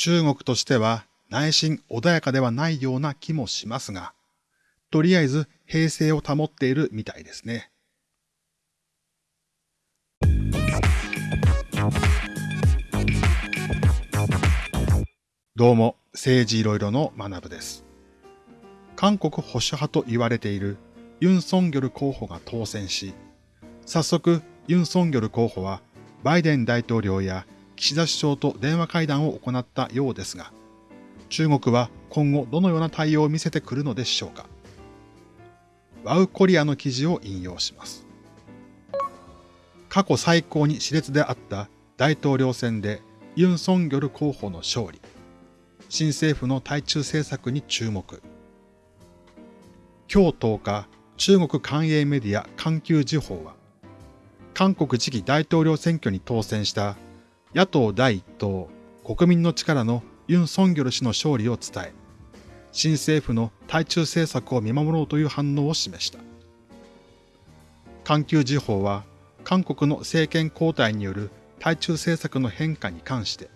中国としては内心穏やかではないような気もしますが、とりあえず平静を保っているみたいですね。どうも、政治いろいろの学部です。韓国保守派と言われているユン・ソンギョル候補が当選し、早速ユン・ソンギョル候補はバイデン大統領や岸田首相と電話会談を行ったようですが、中国は今後どのような対応を見せてくるのでしょうか。ワウコリアの記事を引用します。過去最高に熾烈であった大統領選でユン・ソンギョル候補の勝利。新政府の対中政策に注目。今日10日、中国官営メディア環球時報は、韓国次期大統領選挙に当選した野党第一党国民の力のユン・ソンギョル氏の勝利を伝え、新政府の対中政策を見守ろうという反応を示した。環球時報は、韓国の政権交代による対中政策の変化に関して、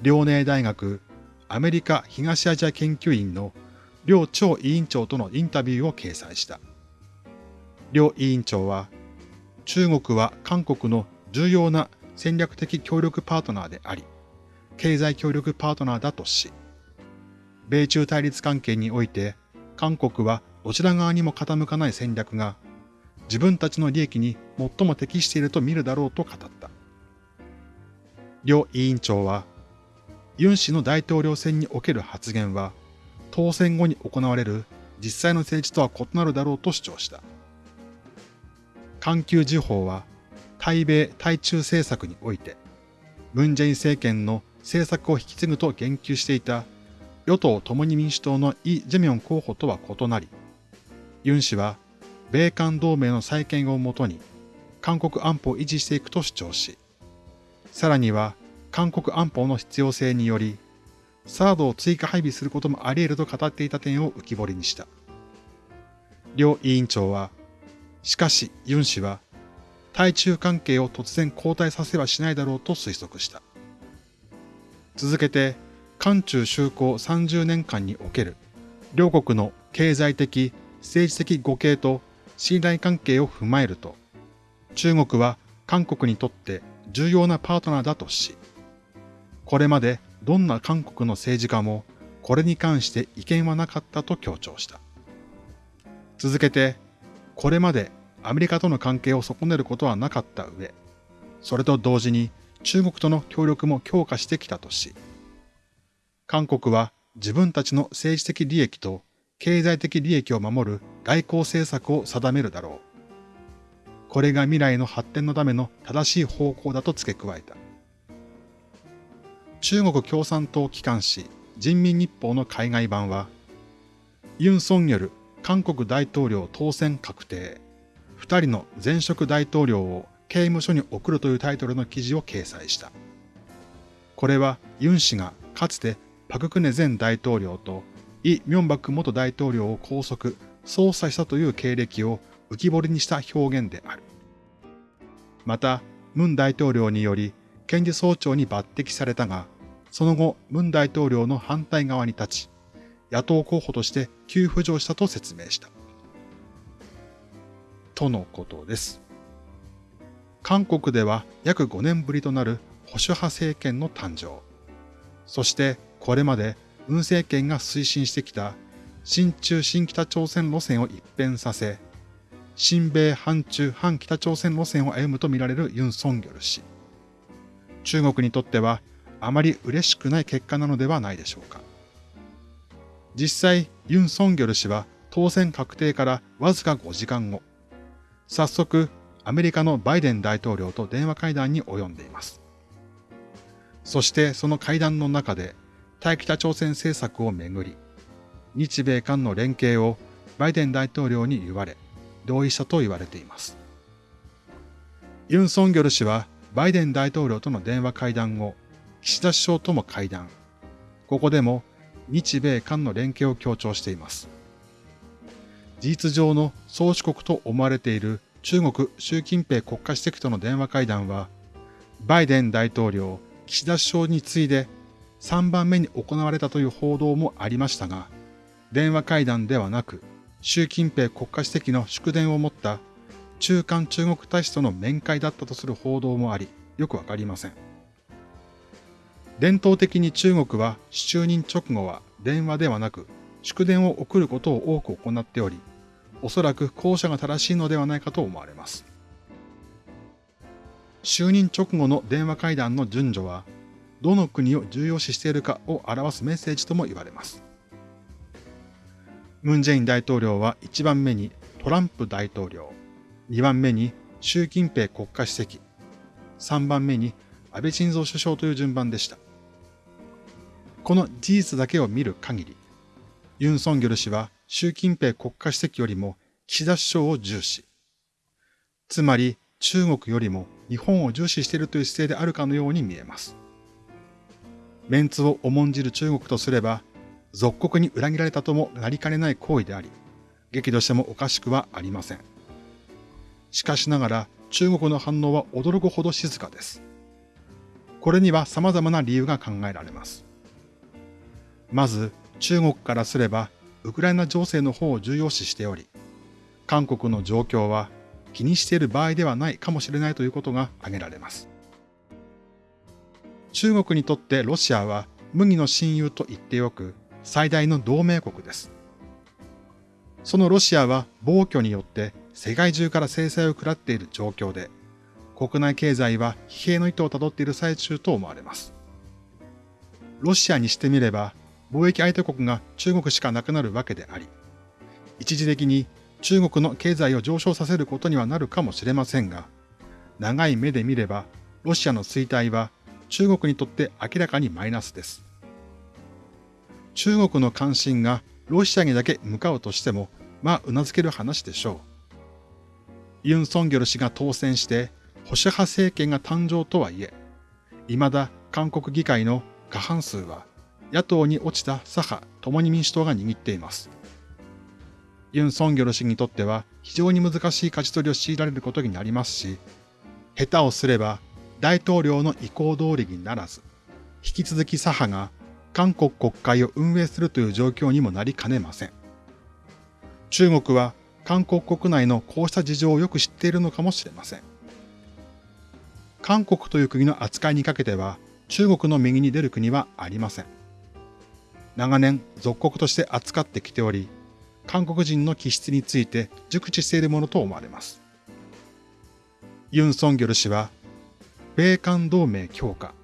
遼寧大学アメリカ東アジア研究院の両超委員長とのインタビューを掲載した。両委員長は、中国は韓国の重要な戦略的協力パートナーであり、経済協力パートナーだとし、米中対立関係において、韓国はどちら側にも傾かない戦略が、自分たちの利益に最も適していると見るだろうと語った。両委員長は、ユン氏の大統領選における発言は、当選後に行われる実際の政治とは異なるだろうと主張した。環球時報は、対米対中政策において、ムンジェイン政権の政策を引き継ぐと言及していた与党共に民主党のイ・ジェミョン候補とは異なり、ユン氏は米韓同盟の再建をもとに韓国安保を維持していくと主張し、さらには韓国安保の必要性により、サードを追加配備することもあり得ると語っていた点を浮き彫りにした。両委員長は、しかしユン氏は、対中関係を突然交代させはしないだろうと推測した。続けて、韓中修好30年間における両国の経済的、政治的互恵と信頼関係を踏まえると、中国は韓国にとって重要なパートナーだとし、これまでどんな韓国の政治家もこれに関して意見はなかったと強調した。続けて、これまでアメリカとの関係を損ねることはなかった上、それと同時に中国との協力も強化してきたとし、韓国は自分たちの政治的利益と経済的利益を守る外交政策を定めるだろう。これが未来の発展のための正しい方向だと付け加えた。中国共産党機関紙人民日報の海外版は、ユン・ソンによる韓国大統領当選確定、二人の前職大統領を刑務所に送るというタイトルの記事を掲載した。これはユン氏がかつてパククネ前大統領とイ・ミョンバク元大統領を拘束、捜査したという経歴を浮き彫りにした表現である。また、ムン大統領により検事総長に抜擢されたが、その後、ムン大統領の反対側に立ち、野党候補として急浮上したと説明した。とのことです。韓国では約5年ぶりとなる保守派政権の誕生。そしてこれまで文政権が推進してきた新中新北朝鮮路線を一変させ、新米反中反北朝鮮路線を歩むとみられるユン・ソンギョル氏。中国にとってはあまり嬉しくない結果なのではないでしょうか。実際、ユン・ソンギョル氏は当選確定からわずか5時間後、早速アメリカのバイデン大統領と電話会談に及んでいます。そしてその会談の中で対北朝鮮政策をめぐり、日米韓の連携をバイデン大統領に言われ、同意したと言われています。ユン・ソンギョル氏はバイデン大統領との電話会談後、岸田首相とも会談。ここでも日米韓の連携を強調しています。事実上の宗主国と思われている中国習近平国家主席との電話会談は、バイデン大統領、岸田首相に次いで3番目に行われたという報道もありましたが、電話会談ではなく、習近平国家主席の祝電を持った中間中国大使との面会だったとする報道もあり、よくわかりません。伝統的に中国は就任直後は電話ではなく祝電を送ることを多く行っており、おそらく後者が正しいのではないかと思われます。就任直後の電話会談の順序は、どの国を重要視しているかを表すメッセージとも言われます。ムン・ジェイン大統領は1番目にトランプ大統領、2番目に習近平国家主席、3番目に安倍晋三首相という順番でした。この事実だけを見る限り、ユン・ソンギョル氏は習近平国家主席よりも岸田首相を重視。つまり中国よりも日本を重視しているという姿勢であるかのように見えます。メンツを重んじる中国とすれば、属国に裏切られたともなりかねない行為であり、激怒してもおかしくはありません。しかしながら中国の反応は驚くほど静かです。これには様々な理由が考えられます。まず、中国からすれば、ウクライナ情勢の方を重要視しており、韓国の状況は気にしている場合ではないかもしれないということが挙げられます。中国にとってロシアは麦の親友と言ってよく最大の同盟国です。そのロシアは暴挙によって世界中から制裁を食らっている状況で、国内経済は疲弊の糸をたどっている最中と思われます。ロシアにしてみれば、貿易相手国が中国しかなくなるわけであり、一時的に中国の経済を上昇させることにはなるかもしれませんが、長い目で見れば、ロシアの衰退は中国にとって明らかにマイナスです。中国の関心がロシアにだけ向かうとしても、まあ、頷ける話でしょう。ユン・ソンギョル氏が当選して、保守派政権が誕生とはいえ、未だ韓国議会の過半数は野党に落ちた左派共に民主党が握っています。ユン・ソンギョル氏にとっては非常に難しい勝ち取りを強いられることになりますし、下手をすれば大統領の意向通りにならず、引き続き左派が韓国国会を運営するという状況にもなりかねません。中国は韓国国内のこうした事情をよく知っているのかもしれません。韓国という国の扱いにかけては中国の右に出る国はありません。長年属国として扱ってきており、韓国人の気質について熟知しているものと思われます。ユン・ソンギョル氏は、米韓同盟強化、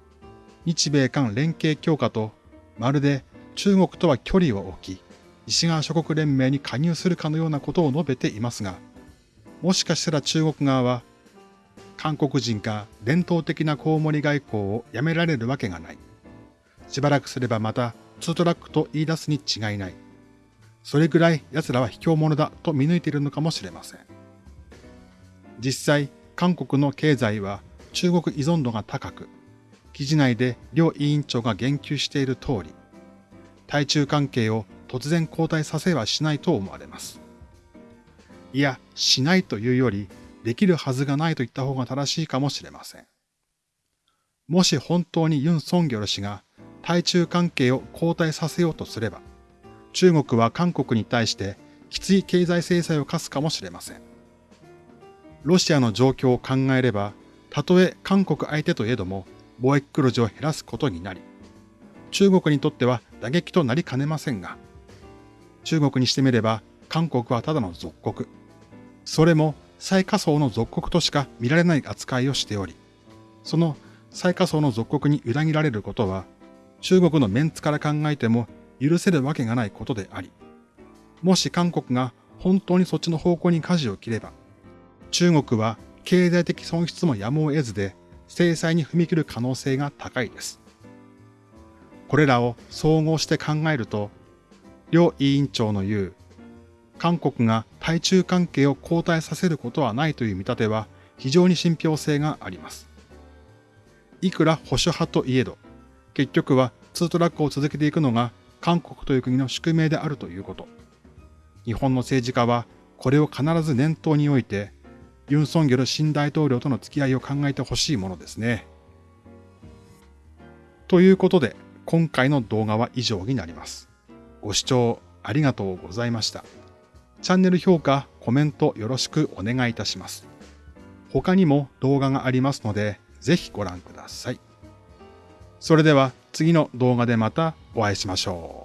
日米韓連携強化と、まるで中国とは距離を置き、西側諸国連盟に加入するかのようなことを述べていますが、もしかしたら中国側は、韓国人が伝統的なコウモリ外交をやめられるわけがない。しばらくすればまたツートラックと言い出すに違いない。それぐらい奴らは卑怯者だと見抜いているのかもしれません。実際、韓国の経済は中国依存度が高く、記事内で両委員長が言及している通り、対中関係を突然交代させはしないと思われます。いや、しないというより、できるはずがないと言った方が正しいかもしれません。もし本当にユン・ソンギョル氏が対中関係を後退させようとすれば、中国は韓国に対してきつい経済制裁を課すかもしれません。ロシアの状況を考えれば、たとえ韓国相手といえども貿易黒字を減らすことになり、中国にとっては打撃となりかねませんが、中国にしてみれば韓国はただの属国。それも最下層の属国としか見られない扱いをしており、その最下層の属国に裏切られることは中国のメンツから考えても許せるわけがないことであり、もし韓国が本当にそっちの方向に舵を切れば、中国は経済的損失もやむを得ずで制裁に踏み切る可能性が高いです。これらを総合して考えると、両委員長の言う、韓国が対中関係を後退させることはないという見立ては非常に信憑性があります。いくら保守派といえど、結局は2トラックを続けていくのが韓国という国の宿命であるということ。日本の政治家はこれを必ず念頭において、ユン・ソンギョル新大統領との付き合いを考えてほしいものですね。ということで、今回の動画は以上になります。ご視聴ありがとうございました。チャンネル評価、コメントよろしくお願いいたします。他にも動画がありますので、ぜひご覧ください。それでは次の動画でまたお会いしましょう。